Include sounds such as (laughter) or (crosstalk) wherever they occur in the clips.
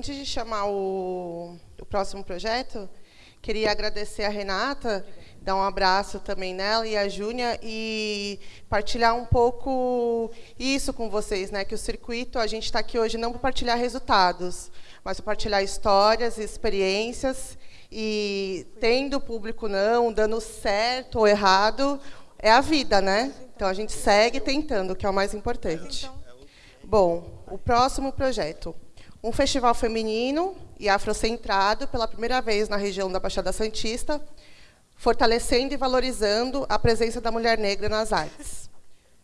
antes de chamar o, o próximo projeto, queria agradecer a Renata, dar um abraço também nela e a Júnia e partilhar um pouco isso com vocês, né? Que o circuito, a gente está aqui hoje não para partilhar resultados, mas para partilhar histórias e experiências e tendo público não, dando certo ou errado, é a vida, né? Então a gente segue tentando, que é o mais importante. Bom, o próximo projeto. Um festival feminino e afrocentrado pela primeira vez na região da Baixada Santista, fortalecendo e valorizando a presença da mulher negra nas artes.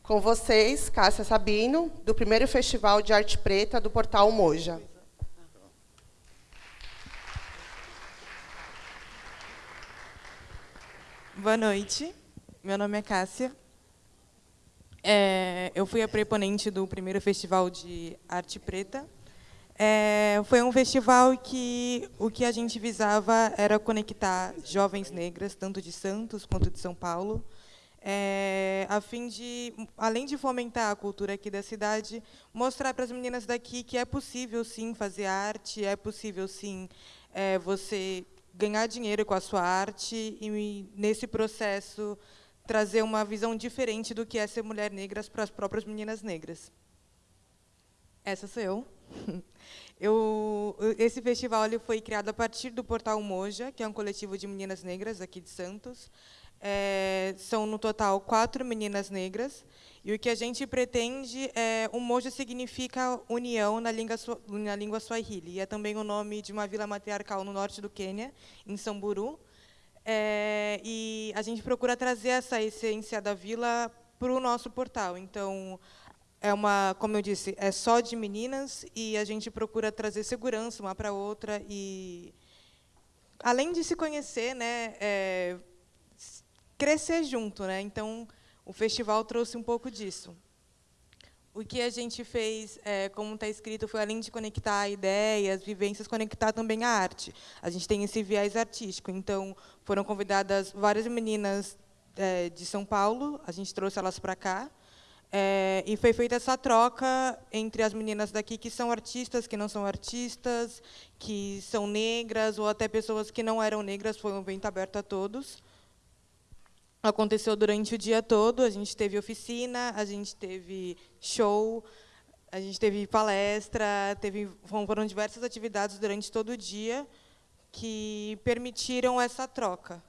Com vocês, Cássia Sabino, do primeiro Festival de Arte Preta do Portal Moja. Boa noite, meu nome é Cássia. É, eu fui a preponente do primeiro Festival de Arte Preta. É, foi um festival que o que a gente visava era conectar jovens negras, tanto de Santos quanto de São Paulo, é, a fim de, além de fomentar a cultura aqui da cidade, mostrar para as meninas daqui que é possível, sim, fazer arte, é possível, sim, é, você ganhar dinheiro com a sua arte e, nesse processo, trazer uma visão diferente do que é ser mulher negra para as próprias meninas negras. Essa sou eu. (laughs) eu. Esse festival ele foi criado a partir do Portal Moja, que é um coletivo de meninas negras aqui de Santos. É, são, no total, quatro meninas negras. E o que a gente pretende é... O Moja significa união na língua, na língua Swahili. E é também o nome de uma vila matriarcal no norte do Quênia, em Samburu. É, e a gente procura trazer essa essência da vila para o nosso portal. Então, é uma, como eu disse, é só de meninas e a gente procura trazer segurança uma para outra e, além de se conhecer, né, é, crescer junto, né? Então, o festival trouxe um pouco disso. O que a gente fez, é, como está escrito, foi além de conectar ideias, vivências, conectar também a arte. A gente tem esse viés artístico. Então, foram convidadas várias meninas é, de São Paulo, a gente trouxe elas para cá, é, e foi feita essa troca entre as meninas daqui que são artistas, que não são artistas, que são negras, ou até pessoas que não eram negras, foi um evento aberto a todos. Aconteceu durante o dia todo, a gente teve oficina, a gente teve show, a gente teve palestra, teve, foram diversas atividades durante todo o dia que permitiram essa troca.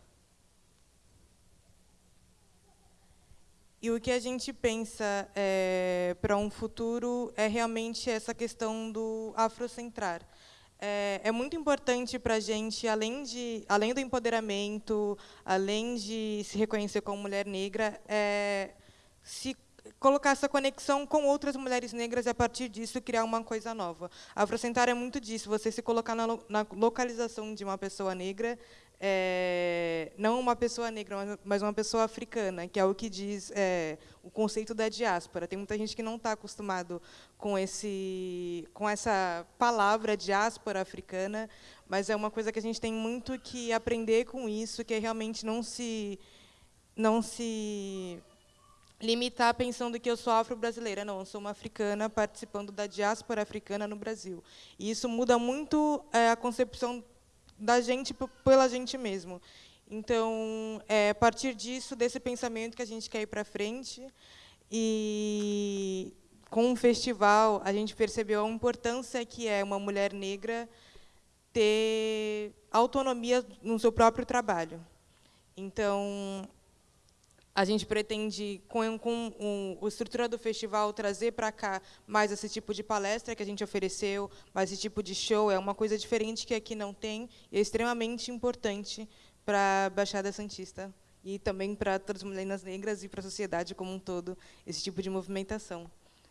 E o que a gente pensa é, para um futuro é realmente essa questão do afrocentrar. É, é muito importante para a gente, além, de, além do empoderamento, além de se reconhecer como mulher negra, é, se colocar essa conexão com outras mulheres negras e, a partir disso, criar uma coisa nova. Afrocentrar é muito disso, você se colocar na, na localização de uma pessoa negra é, não uma pessoa negra, mas uma pessoa africana, que é o que diz é, o conceito da diáspora. Tem muita gente que não está acostumado com esse, com essa palavra diáspora africana, mas é uma coisa que a gente tem muito que aprender com isso, que é realmente não se, não se limitar pensando que eu sou afro-brasileira. Não, eu sou uma africana participando da diáspora africana no Brasil. E isso muda muito é, a concepção da gente pela gente mesmo. Então, é a partir disso, desse pensamento que a gente quer ir para frente, e com o festival a gente percebeu a importância que é uma mulher negra ter autonomia no seu próprio trabalho. Então, a gente pretende, com, com um, a estrutura do festival, trazer para cá mais esse tipo de palestra que a gente ofereceu, mais esse tipo de show. É uma coisa diferente que aqui não tem e é extremamente importante para a Baixada Santista e também para todas as mulheres negras e para a sociedade como um todo, esse tipo de movimentação.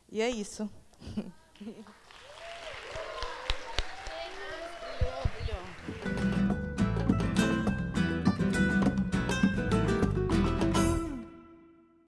E é isso. (laughs)